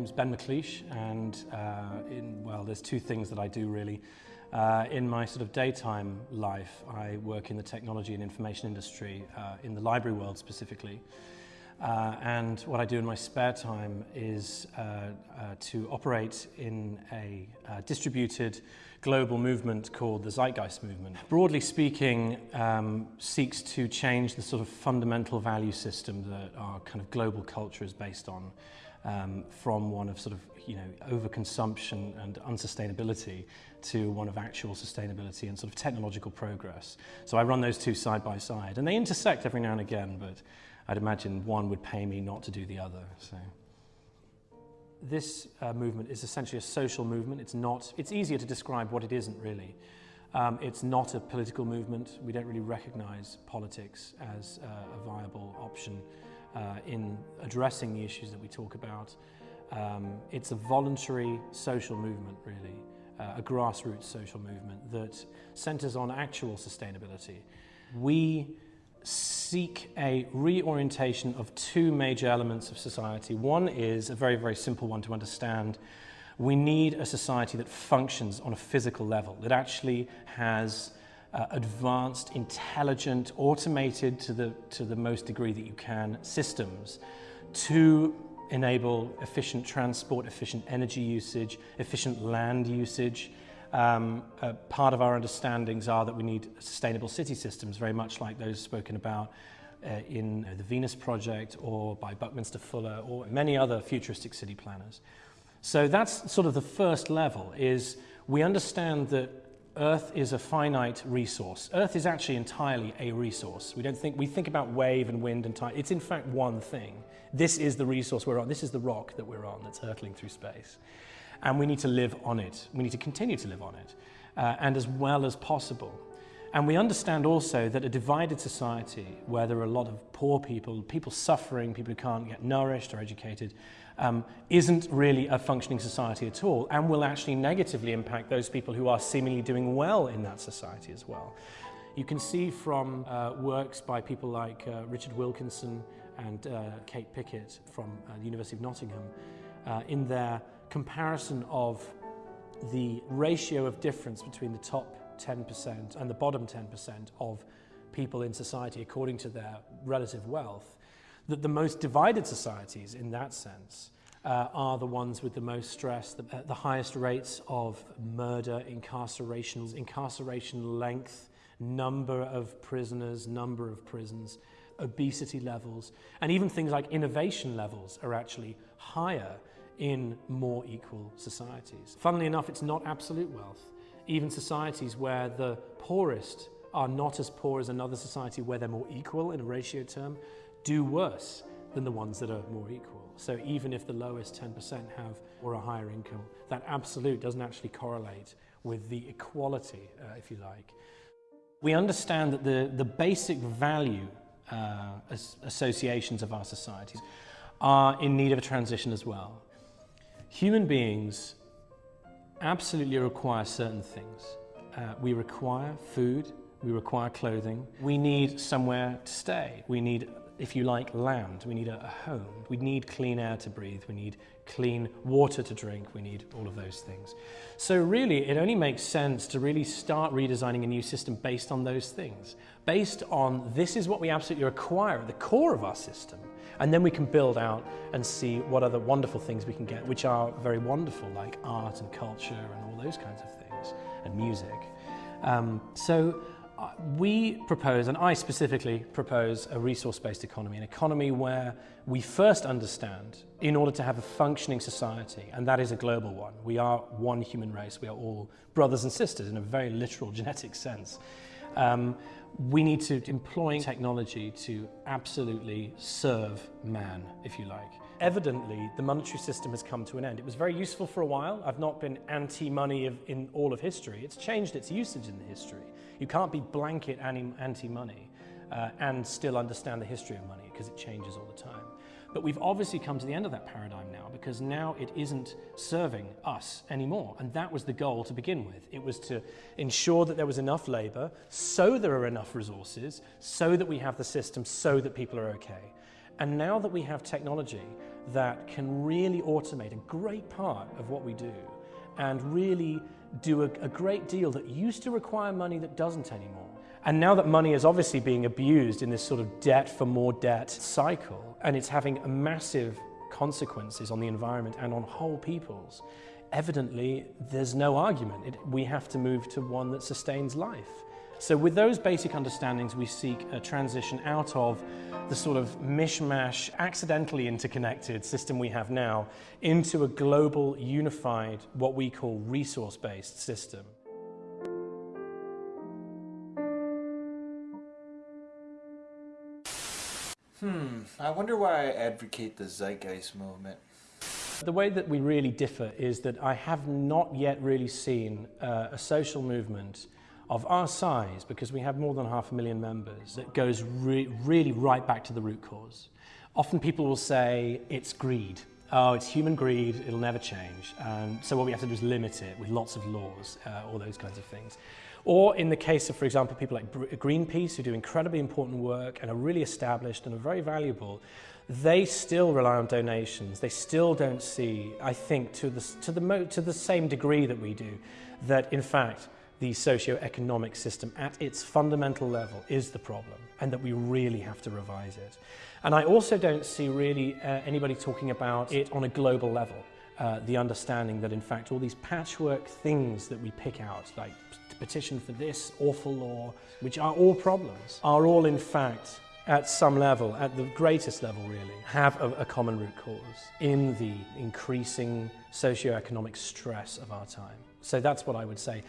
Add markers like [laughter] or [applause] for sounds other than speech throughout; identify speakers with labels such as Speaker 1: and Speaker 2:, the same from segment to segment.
Speaker 1: name's Ben McLeish and uh, in, well, there's two things that I do really. Uh, in my sort of daytime life, I work in the technology and information industry, uh, in the library world specifically. Uh, and what I do in my spare time is uh, uh, to operate in a uh, distributed global movement called the Zeitgeist Movement. Broadly speaking, um, seeks to change the sort of fundamental value system that our kind of global culture is based on um, from one of sort of, you know, overconsumption and unsustainability to one of actual sustainability and sort of technological progress. So I run those two side by side and they intersect every now and again, but I'd imagine one would pay me not to do the other. So. This uh, movement is essentially a social movement. It's not, it's easier to describe what it isn't really. Um, it's not a political movement. We don't really recognize politics as uh, a viable option uh, in addressing the issues that we talk about. Um, it's a voluntary social movement really, uh, a grassroots social movement that centers on actual sustainability. We seek a reorientation of two major elements of society. One is a very, very simple one to understand. We need a society that functions on a physical level, that actually has uh, advanced, intelligent, automated to the, to the most degree that you can systems to enable efficient transport, efficient energy usage, efficient land usage, um, uh, part of our understandings are that we need sustainable city systems, very much like those spoken about uh, in uh, the Venus Project or by Buckminster Fuller or many other futuristic city planners. So that's sort of the first level, is we understand that Earth is a finite resource. Earth is actually entirely a resource. We don't think, we think about wave and wind and tide. It's in fact one thing. This is the resource we're on. This is the rock that we're on that's hurtling through space and we need to live on it. We need to continue to live on it, uh, and as well as possible. And we understand also that a divided society where there are a lot of poor people, people suffering, people who can't get nourished or educated, um, isn't really a functioning society at all and will actually negatively impact those people who are seemingly doing well in that society as well. You can see from uh, works by people like uh, Richard Wilkinson and uh, Kate Pickett from uh, the University of Nottingham uh, in their comparison of the ratio of difference between the top 10% and the bottom 10% of people in society according to their relative wealth, that the most divided societies in that sense uh, are the ones with the most stress, the, uh, the highest rates of murder, incarceration, incarceration length, number of prisoners, number of prisons, obesity levels, and even things like innovation levels are actually higher in more equal societies. Funnily enough, it's not absolute wealth. Even societies where the poorest are not as poor as another society where they're more equal in a ratio term do worse than the ones that are more equal. So even if the lowest 10% have or a higher income, that absolute doesn't actually correlate with the equality, uh, if you like. We understand that the, the basic value uh, associations of our societies are in need of a transition as well. Human beings absolutely require certain things. Uh, we require food, we require clothing, we need somewhere to stay, we need, if you like, land, we need a, a home, we need clean air to breathe, we need clean water to drink, we need all of those things. So really, it only makes sense to really start redesigning a new system based on those things, based on this is what we absolutely require at the core of our system. And then we can build out and see what other wonderful things we can get, which are very wonderful, like art and culture and all those kinds of things, and music. Um, so we propose, and I specifically propose, a resource-based economy, an economy where we first understand, in order to have a functioning society, and that is a global one, we are one human race, we are all brothers and sisters in a very literal [laughs] genetic sense. Um, we need to employ technology to absolutely serve man, if you like. Evidently, the monetary system has come to an end. It was very useful for a while. I've not been anti-money in all of history. It's changed its usage in the history. You can't be blanket anti-money uh, and still understand the history of money because it changes all the time. But we've obviously come to the end of that paradigm now because now it isn't serving us anymore. And that was the goal to begin with. It was to ensure that there was enough labor so there are enough resources, so that we have the system, so that people are okay. And now that we have technology, that can really automate a great part of what we do and really do a, a, great deal that used to require money that doesn't anymore. And now that money is obviously being abused in this sort of debt for more debt cycle, and it's having massive consequences on the environment and on whole peoples, evidently there's no argument. It, we have to move to one that sustains life. So with those basic understandings, we seek a transition out of the sort of mishmash, accidentally interconnected system we have now into a global, unified, what we call resource-based system.
Speaker 2: Hmm, I wonder why I advocate the zeitgeist movement.
Speaker 1: The way that we really differ is that I have not yet really seen uh, a social movement of our size, because we have more than half a million members, that goes re really right back to the root cause. Often people will say it's greed. Oh, it's human greed, it'll never change. Um, so what we have to do is limit it with lots of laws, uh, all those kinds of things. Or in the case of, for example, people like Greenpeace, who do incredibly important work and are really established and are very valuable, they still rely on donations. They still don't see, I think, to the, to the, to the same degree that we do, that in fact, the socio-economic system at its fundamental level is the problem and that we really have to revise it. And I also don't see really uh, anybody talking about it on a global level. Uh, the understanding that in fact all these patchwork things that we pick out, like petition for this awful law, which are all problems, are all in fact at some level, at the greatest level really, have a, a common root cause in the increasing socio-economic stress of our time. So that's what I would say.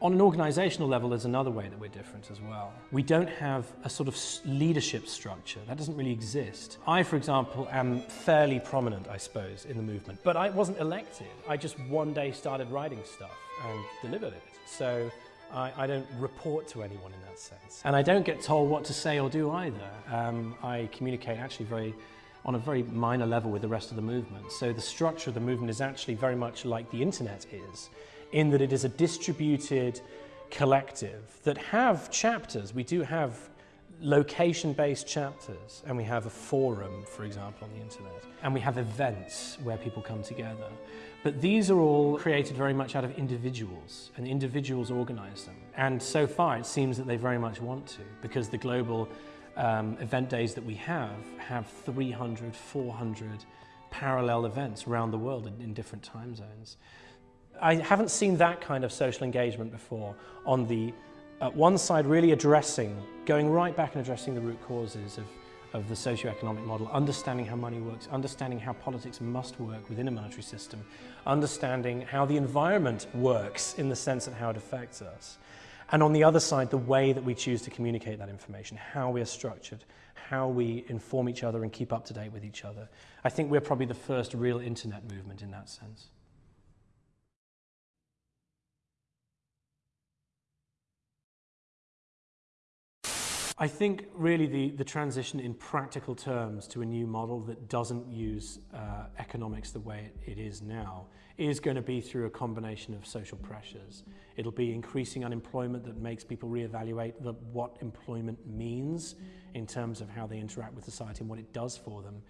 Speaker 1: On an organisational level, there's another way that we're different as well. We don't have a sort of leadership structure. That doesn't really exist. I, for example, am fairly prominent, I suppose, in the movement, but I wasn't elected. I just one day started writing stuff and delivered it. So I, I, don't report to anyone in that sense. And I don't get told what to say or do either. Um, I communicate actually very on a very minor level with the rest of the movement. So the structure of the movement is actually very much like the internet is in that it is a distributed collective that have chapters. We do have location-based chapters and we have a forum, for example, on the internet. And we have events where people come together. But these are all created very much out of individuals and individuals organize them. And so far it seems that they very much want to because the global um, event days that we have have 300, 400 parallel events around the world in, in different time zones. I haven't seen that kind of social engagement before on the at one side really addressing, going right back and addressing the root causes of, of the socio-economic model, understanding how money works, understanding how politics must work within a monetary system, understanding how the environment works in the sense of how it affects us. And on the other side, the way that we choose to communicate that information, how we are structured, how we inform each other and keep up to date with each other. I think we're probably the first real internet movement in that sense. I think really the, the transition in practical terms to a new model that doesn't use uh, economics the way it, is now is going to be through a combination of social pressures. It'll be increasing unemployment that makes people reevaluate the, what employment means in terms of how they interact with society and what it does for them.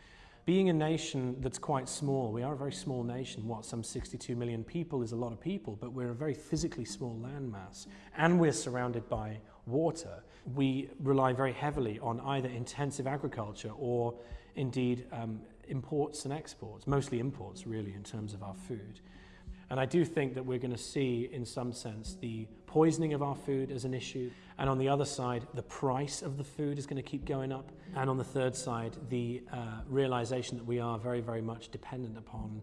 Speaker 1: Being a nation that's quite small, we are a very small nation, what, some 62 million people is a lot of people, but we're a very physically small landmass, and we're surrounded by water, we rely very heavily on either intensive agriculture or indeed um, imports and exports, mostly imports really in terms of our food. And I do think that we're going to see in some sense the poisoning of our food as an issue. And on the other side, the price of the food is going to keep going up. And on the third side, the uh, realization that we are very, very much dependent upon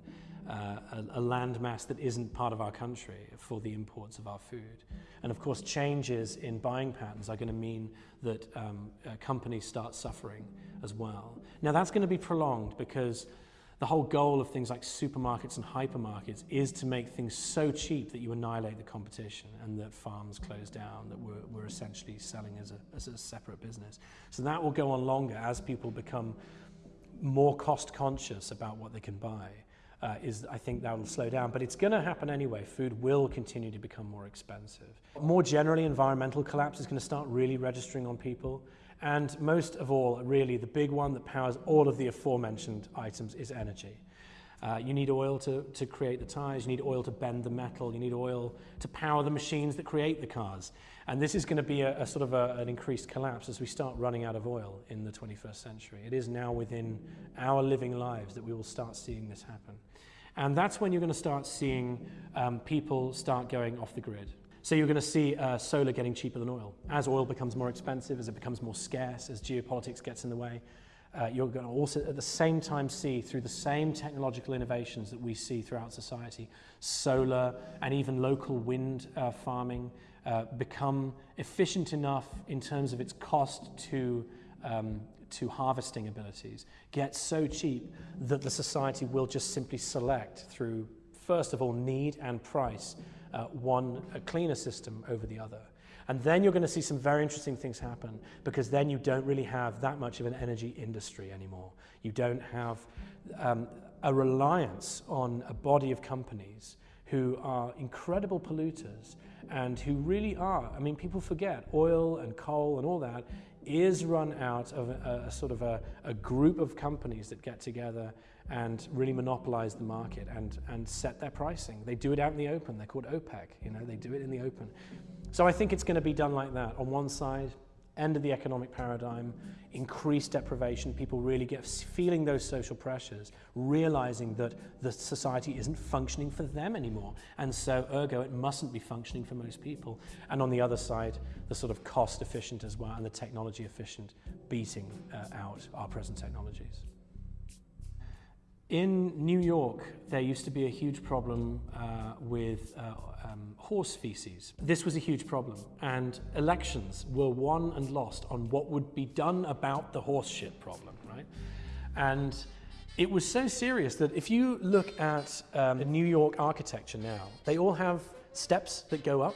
Speaker 1: uh, a, a landmass that isn't part of our country for the imports of our food. And of course, changes in buying patterns are going to mean that um, uh, companies start suffering as well. Now, that's going to be prolonged because the whole goal of things like supermarkets and hypermarkets is to make things so cheap that you annihilate the competition and that farms close down, that we're, we're essentially selling as a, as a separate business. So that will go on longer as people become more cost conscious about what they can buy. Uh, is I think that will slow down, but it's going to happen anyway. Food will continue to become more expensive. More generally, environmental collapse is going to start really registering on people And most of all, really, the big one that powers all of the aforementioned items is energy. Uh, you need oil to, to create the tires, you need oil to bend the metal, you need oil to power the machines that create the cars. And this is going to be a, a sort of a, an increased collapse as we start running out of oil in the 21st century. It is now within our living lives that we will start seeing this happen. And that's when you're going to start seeing um, people start going off the grid. So you're going to see uh, solar getting cheaper than oil. As oil becomes more expensive, as it becomes more scarce, as geopolitics gets in the way, uh, you're going to also at the same time see through the same technological innovations that we see throughout society, solar and even local wind uh, farming uh, become efficient enough in terms of its cost to, um, to harvesting abilities, get so cheap that the society will just simply select through, first of all, need and price, uh, one cleaner system over the other. And then you're going to see some very interesting things happen because then you don't really have that much of an energy industry anymore. You don't have um, a reliance on a body of companies who are incredible polluters and who really are, I mean, people forget oil and coal and all that is run out of a, a sort of a, a group of companies that get together and really monopolize the market and, and set their pricing. They do it out in the open. They're called OPEC, you know, they do it in the open. So I think it's going to be done like that. On one side, end of the economic paradigm, increased deprivation, people really get feeling those social pressures, realizing that the society isn't functioning for them anymore. And so, ergo, it mustn't be functioning for most people. And on the other side, the sort of cost efficient as well and the technology efficient beating uh, out our present technologies. In New York, there used to be a huge problem uh, with uh, um, horse feces. This was a huge problem, and elections were won and lost on what would be done about the horse shit problem, right? And it was so serious that if you look at um, the New York architecture now, they all have steps that go up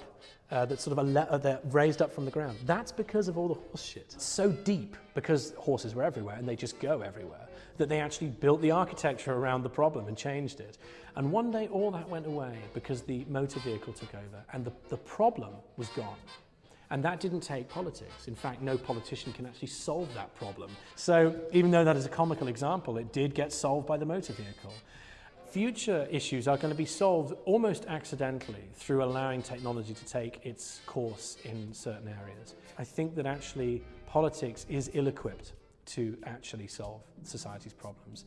Speaker 1: uh, that sort of are they're raised up from the ground. That's because of all the horse shit. It's so deep because horses were everywhere and they just go everywhere that they actually built the architecture around the problem and changed it. And one day all that went away because the motor vehicle took over and the, the problem was gone. And that didn't take politics. In fact, no politician can actually solve that problem. So even though that is a comical example, it did get solved by the motor vehicle. Future issues are going to be solved almost accidentally through allowing technology to take its course in certain areas. I think that actually politics is ill-equipped to actually solve society's problems.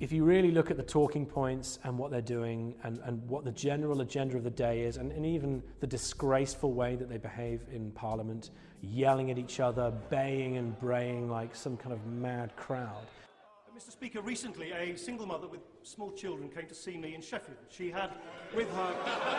Speaker 1: If you really look at the talking points and what they're doing and, and what the general agenda of the day is, and, and even the disgraceful way that they behave in Parliament, yelling at each other, baying and braying like some kind of mad crowd.
Speaker 3: Mr. Speaker, recently a single mother with small children came to see me in Sheffield. She had with her a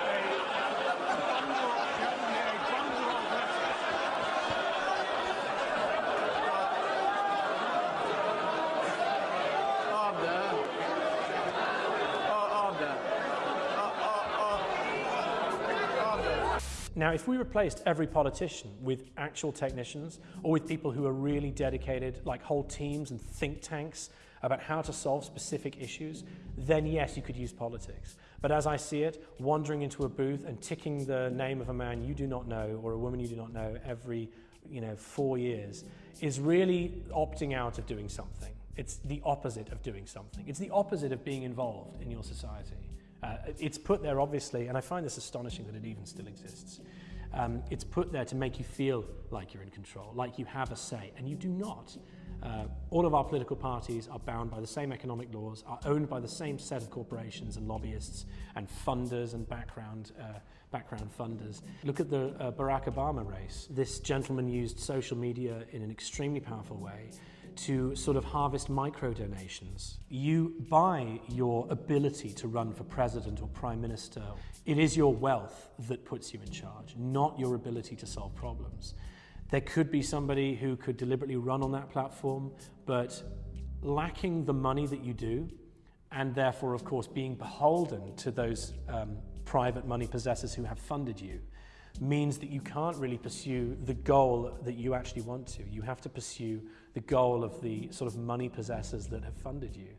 Speaker 1: Now, if we replaced every politician with actual technicians or with people who are really dedicated, like whole teams and think tanks about how to solve specific issues, then yes, you could use politics. But as I see it, wandering into a booth and ticking the name of a man you do not know or a woman you do not know every you know, four years is really opting out of doing something. It's the opposite of doing something. It's the opposite of being involved in your society. Uh, it's put there, obviously, and I find this astonishing that it even still exists. Um, it's put there to make you feel like you're in control, like you have a say, and you do not. Uh, all of our political parties are bound by the same economic laws, are owned by the same set of corporations and lobbyists and funders and background, uh, background funders. Look at the uh, Barack Obama race. This gentleman used social media in an extremely powerful way to sort of harvest micro donations. You buy your ability to run for president or prime minister. It is your wealth that puts you in charge, not your ability to solve problems. There could be somebody who could deliberately run on that platform, but lacking the money that you do, and therefore, of course, being beholden to those um, private money possessors who have funded you, means that you can't really pursue the goal that you actually want to. You have to pursue the goal of the sort of money possessors that have funded you.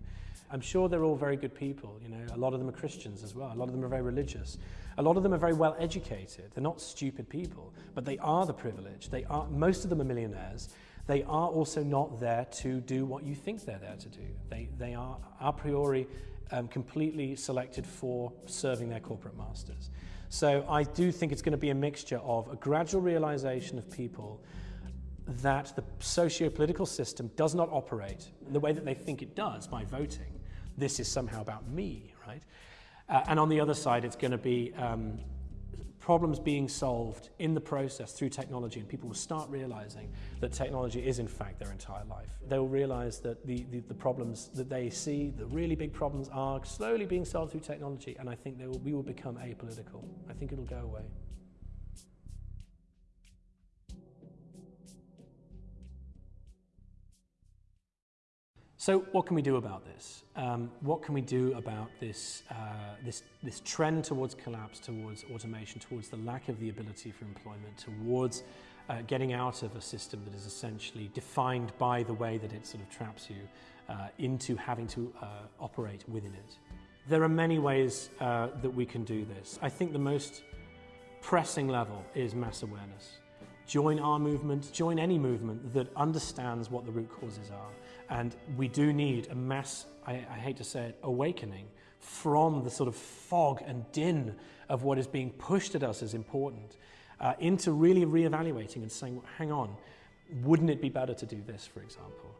Speaker 1: I'm sure they're all very good people, you know, a lot of them are Christians as well, a lot of them are very religious. A lot of them are very well educated. They're not stupid people, but they are the privileged. They are most of them are millionaires. They are also not there to do what you think they're there to do. They, they are a priori um, completely selected for serving their corporate masters. So I do think it's going to be a mixture of a gradual realization of people that the socio-political system does not operate in the way that they think it does by voting. This is somehow about me, right? Uh, and on the other side, it's going to be um, problems being solved in the process through technology and people will start realizing that technology is in fact their entire life. They will realize that the, the, the problems that they see, the really big problems are slowly being solved through technology and I think will, we will become apolitical. I think it'll go away. So what can we do about this? Um, what can we do about this, uh, this, this trend towards collapse, towards automation, towards the lack of the ability for employment, towards uh, getting out of a system that is essentially defined by the way that it sort of traps you uh, into having to uh, operate within it? There are many ways uh, that we can do this. I think the most pressing level is mass awareness. Join our movement, join any movement that understands what the root causes are and we do need a mass, I, I hate to say it, awakening from the sort of fog and din of what is being pushed at us as important uh, into really reevaluating and saying, hang on, wouldn't it be better to do this, for example?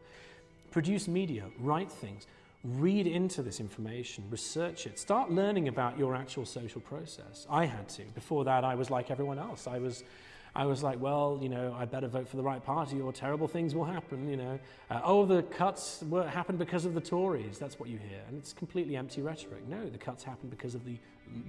Speaker 1: Produce media, write things, read into this information, research it, start learning about your actual social process. I had to. Before that, I was like everyone else. I was I was like, well, you know, I better vote for the right party or terrible things will happen, you know. Uh, oh, the cuts were, happened because of the Tories. That's what you hear. And it's completely empty rhetoric. No, the cuts happened because of the,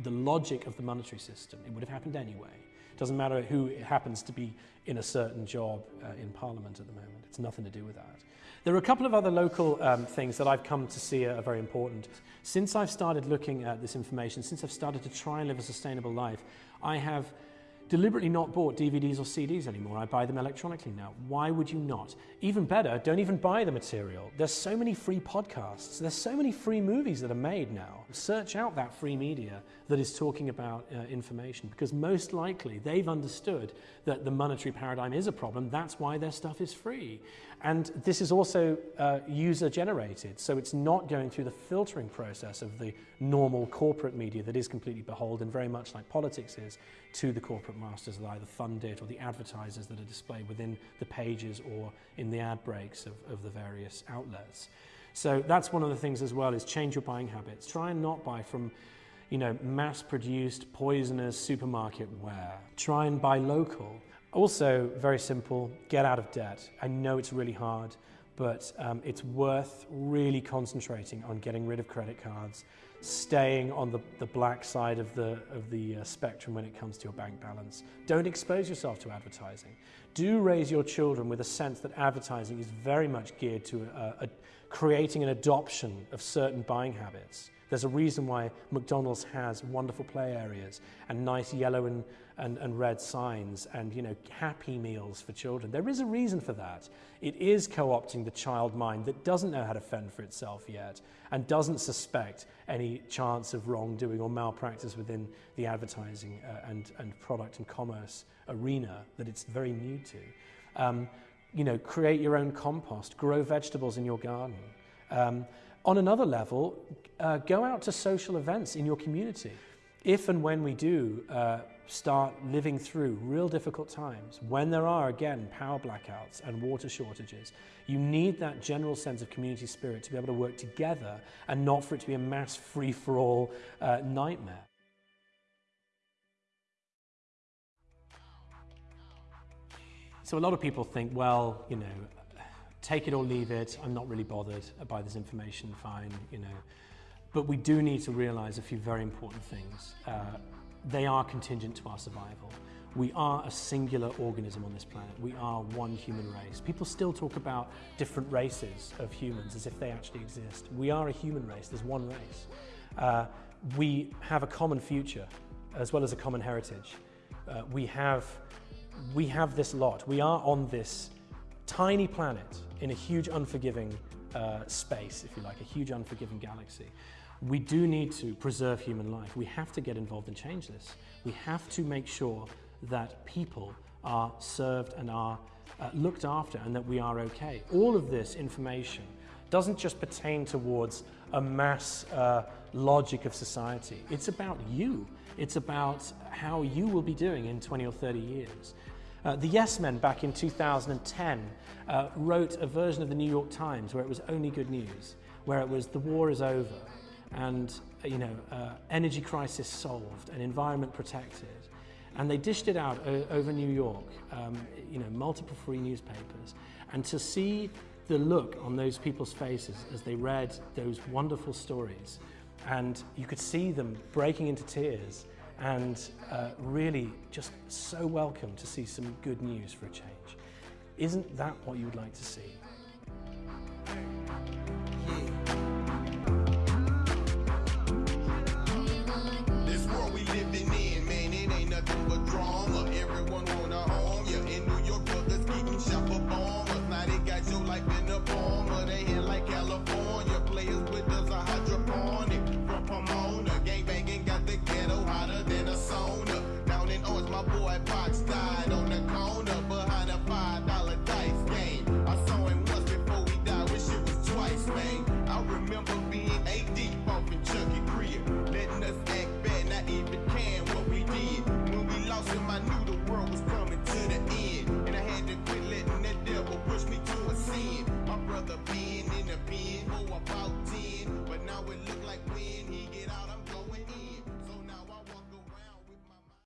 Speaker 1: the logic of the monetary system. It would have happened anyway. It doesn't matter who happens to be in a certain job uh, in Parliament at the moment. It's nothing to do with that. There are a couple of other local um, things that I've come to see are, very important. Since I've started looking at this information, since I've started to try and live a sustainable life, I have deliberately not bought DVDs or CDs anymore. I buy them electronically now. Why would you not? Even better, don't even buy the material. There's so many free podcasts. There's so many free movies that are made now. Search out that free media that is talking about uh, information because most likely they've understood that the monetary paradigm is a problem. That's why their stuff is free. And this is also uh, user generated, so it's not going through the filtering process of the normal corporate media that is completely beholden, very much like politics is, to the corporate masters that either fund it or the advertisers that are displayed within the pages or in the ad breaks of, of the various outlets. So that's one of the things as well is change your buying habits. Try and not buy from you know, mass-produced, poisonous supermarket ware. Try and buy local. Also, very simple, get out of debt. I know it's really hard, but um, it's worth really concentrating on getting rid of credit cards, staying on the, the black side of the, of the uh, spectrum when it comes to your bank balance. Don't expose yourself to advertising. Do raise your children with a sense that advertising is very much geared to a, a, creating an adoption of certain buying habits. There's a reason why McDonald's has wonderful play areas and nice yellow and, and, and red signs and you know happy meals for children. There is a reason for that. It is co-opting the child mind that doesn't know how to fend for itself yet and doesn't suspect any chance of wrongdoing or malpractice within the advertising uh, and, and product and commerce arena that it's very new to. Um, you know, create your own compost, grow vegetables in your garden. Um, on another level, uh, go out to social events in your community. If and when we do uh, start living through real difficult times, when there are again power blackouts and water shortages, you need that general sense of community spirit to be able to work together and not for it to be a mass free-for-all uh, nightmare. So a lot of people think, well, you know, take it or leave it. I'm not really bothered by this information, fine, you know. But we do need to realize a few very important things. Uh, they are contingent to our survival. We are a singular organism on this planet. We are one human race. People still talk about different races of humans as if they actually exist. We are a human race. There's one race. Uh, we have a common future as well as a common heritage. Uh, we have we have this lot. We are on this tiny planet in a huge unforgiving uh, space, if you like, a huge unforgiving galaxy. We do need to preserve human life. We have to get involved and change this. We have to make sure that people are served and are uh, looked after and that we are okay. All of this information doesn't just pertain towards a mass uh, logic of society. It's about you. It's about how you will be doing in 20 or 30 years. Uh, the Yes Men back in 2010 uh, wrote a version of the New York Times where it was only good news, where it was the war is over and you know uh, energy crisis solved and environment protected. And they dished it out over New York, um, you know, multiple free newspapers. And to see the look on those people's faces as they read those wonderful stories, and you could see them breaking into tears and uh, really just so welcome to see some good news for a change. Isn't that what you would like to see?
Speaker 4: have been in a bin, oh about ten. But now it look like when he get out, I'm